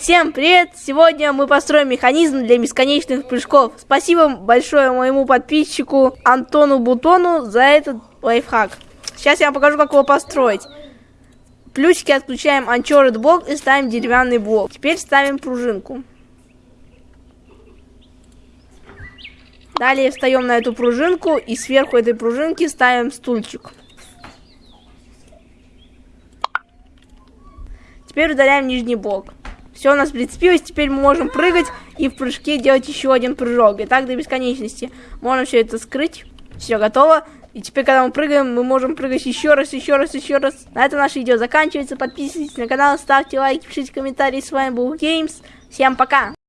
Всем привет! Сегодня мы построим механизм для бесконечных прыжков. Спасибо большое моему подписчику Антону Бутону за этот лайфхак. Сейчас я вам покажу, как его построить. Плюсики отключаем Uncharted блок и ставим деревянный блок. Теперь ставим пружинку. Далее встаем на эту пружинку и сверху этой пружинки ставим стульчик. Теперь удаляем нижний блок. Все у нас прицепилось, теперь мы можем прыгать и в прыжке делать еще один прыжок. И так до бесконечности. Можно все это скрыть. Все готово. И теперь, когда мы прыгаем, мы можем прыгать еще раз, еще раз, еще раз. На этом наше видео заканчивается. Подписывайтесь на канал, ставьте лайки, пишите комментарии. С вами был Геймс. Всем пока!